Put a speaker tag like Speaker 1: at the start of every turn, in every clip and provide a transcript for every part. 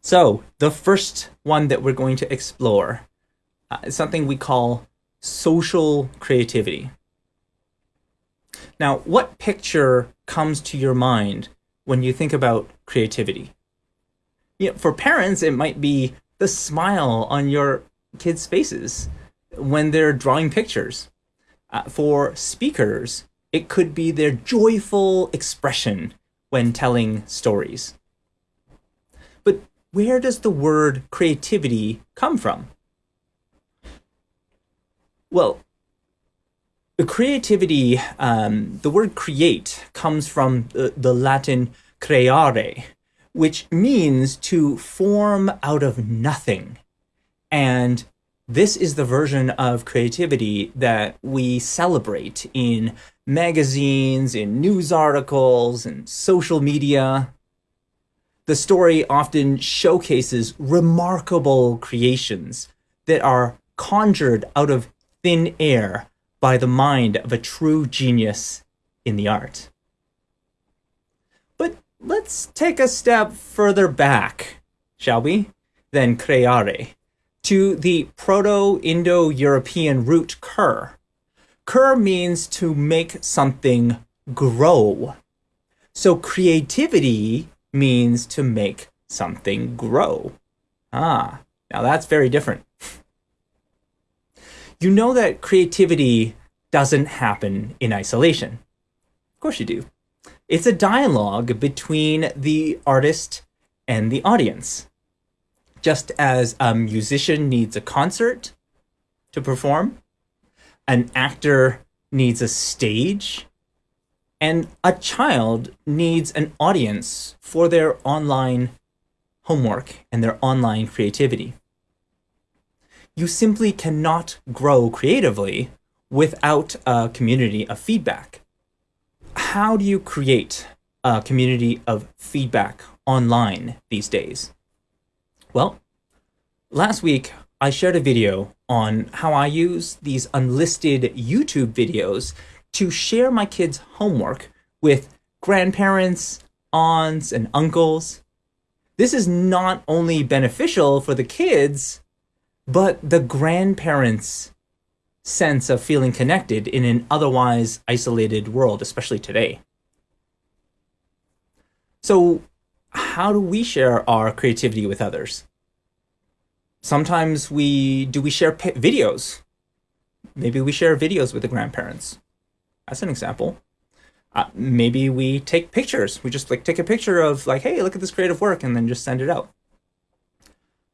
Speaker 1: So the first one that we're going to explore uh, is something we call social creativity. Now, what picture comes to your mind when you think about creativity? You know, for parents, it might be the smile on your kids' faces when they're drawing pictures. Uh, for speakers, it could be their joyful expression when telling stories. But where does the word creativity come from? Well, the creativity, um, the word create comes from the, the Latin creare, which means to form out of nothing. And this is the version of creativity that we celebrate in magazines, in news articles, and social media. The story often showcases remarkable creations that are conjured out of thin air by the mind of a true genius in the art. But let's take a step further back, shall we, than creare, to the Proto-Indo-European root cur. Cur means to make something grow. So creativity means to make something grow. Ah, now that's very different you know that creativity doesn't happen in isolation. Of course you do. It's a dialogue between the artist and the audience. Just as a musician needs a concert to perform, an actor needs a stage, and a child needs an audience for their online homework and their online creativity you simply cannot grow creatively without a community of feedback. How do you create a community of feedback online these days? Well, last week I shared a video on how I use these unlisted YouTube videos to share my kids' homework with grandparents, aunts, and uncles. This is not only beneficial for the kids, but the grandparents' sense of feeling connected in an otherwise isolated world, especially today. So how do we share our creativity with others? Sometimes we, do we share videos? Maybe we share videos with the grandparents. That's an example. Uh, maybe we take pictures. We just like take a picture of like, hey, look at this creative work and then just send it out.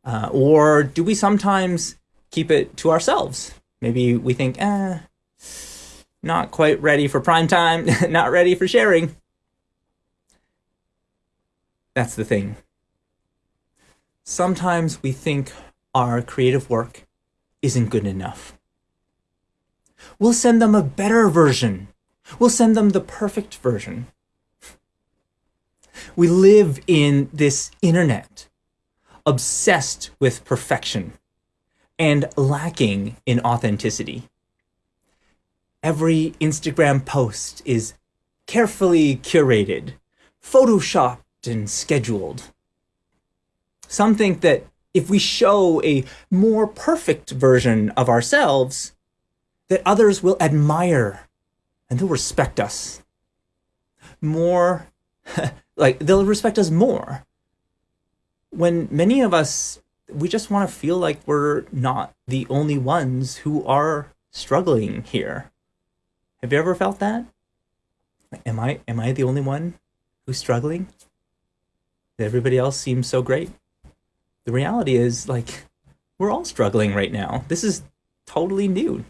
Speaker 1: Uh, or do we sometimes keep it to ourselves? Maybe we think, eh, not quite ready for prime time, not ready for sharing. That's the thing. Sometimes we think our creative work isn't good enough. We'll send them a better version. We'll send them the perfect version. We live in this internet obsessed with perfection and lacking in authenticity. Every Instagram post is carefully curated, photoshopped and scheduled. Some think that if we show a more perfect version of ourselves, that others will admire and they'll respect us. More, like they'll respect us more when many of us, we just want to feel like we're not the only ones who are struggling here. Have you ever felt that? Am I, am I the only one who's struggling? Everybody else seems so great. The reality is like, we're all struggling right now. This is totally new.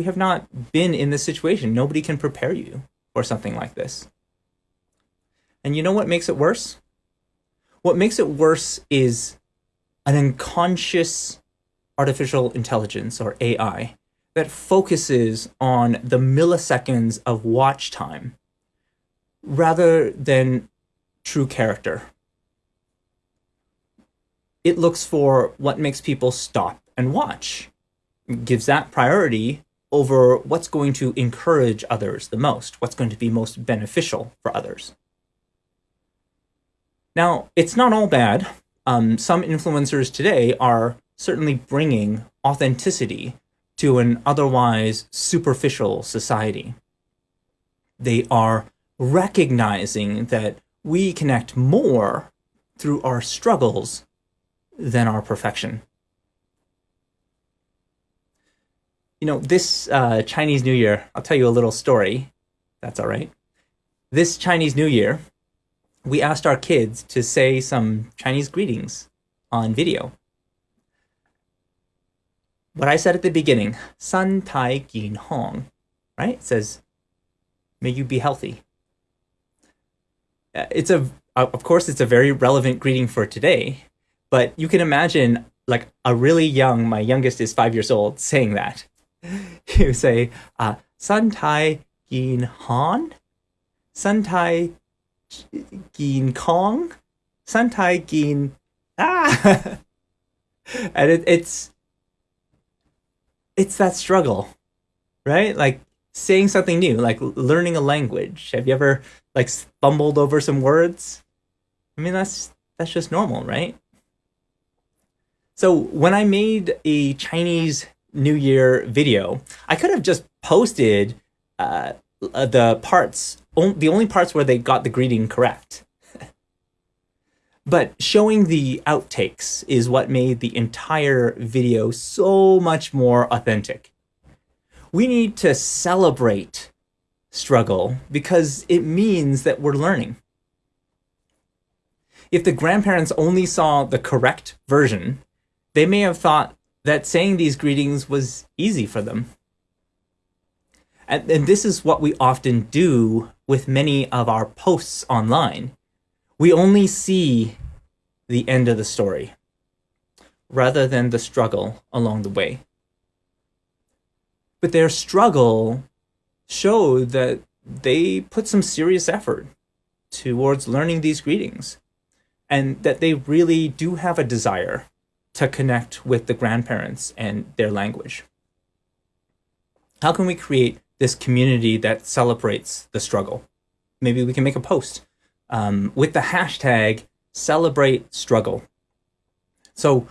Speaker 1: We have not been in this situation. Nobody can prepare you for something like this. And you know what makes it worse? What makes it worse is an unconscious artificial intelligence or AI that focuses on the milliseconds of watch time rather than true character. It looks for what makes people stop and watch, gives that priority over what's going to encourage others the most, what's going to be most beneficial for others. Now, it's not all bad. um, some influencers today are certainly bringing authenticity to an otherwise superficial society. They are recognizing that we connect more through our struggles than our perfection. You know, this uh, Chinese New Year, I'll tell you a little story. That's all right. This Chinese New Year, we asked our kids to say some Chinese greetings on video. What I said at the beginning, San Tai Gin Hong, right? It says, may you be healthy. Uh, it's a, of course, it's a very relevant greeting for today, but you can imagine like a really young, my youngest is five years old, saying that. You say, uh, San Tai Gin Han? San Tai Gin Kong? San Tai Gin Ah and it, it's it's that struggle, right? Like saying something new, like learning a language. Have you ever like stumbled over some words? I mean, that's that's just normal, right? So when I made a Chinese New Year video, I could have just posted uh, the parts, the only parts where they got the greeting correct. but showing the outtakes is what made the entire video so much more authentic. We need to celebrate struggle because it means that we're learning. If the grandparents only saw the correct version, they may have thought that saying these greetings was easy for them. And, and this is what we often do with many of our posts online. We only see the end of the story rather than the struggle along the way. But their struggle showed that they put some serious effort towards learning these greetings and that they really do have a desire to connect with the grandparents and their language. How can we create this community that celebrates the struggle? Maybe we can make a post um, with the hashtag celebrate struggle. So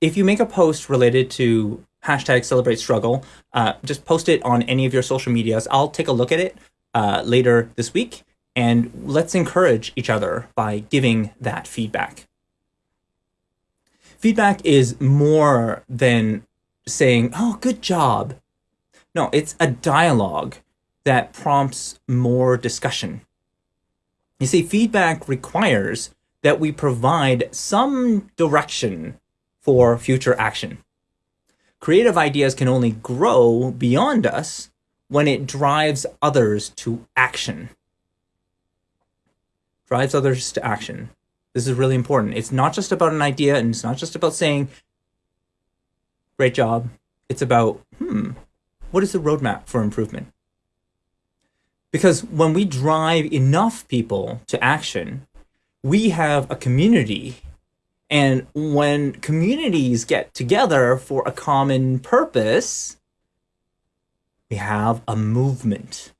Speaker 1: if you make a post related to hashtag celebrate struggle, uh, just post it on any of your social medias. I'll take a look at it uh, later this week and let's encourage each other by giving that feedback. Feedback is more than saying, oh, good job. No, it's a dialogue that prompts more discussion. You see, feedback requires that we provide some direction for future action. Creative ideas can only grow beyond us when it drives others to action. Drives others to action. This is really important. It's not just about an idea and it's not just about saying, great job. It's about, hmm, what is the roadmap for improvement? Because when we drive enough people to action, we have a community. And when communities get together for a common purpose, we have a movement.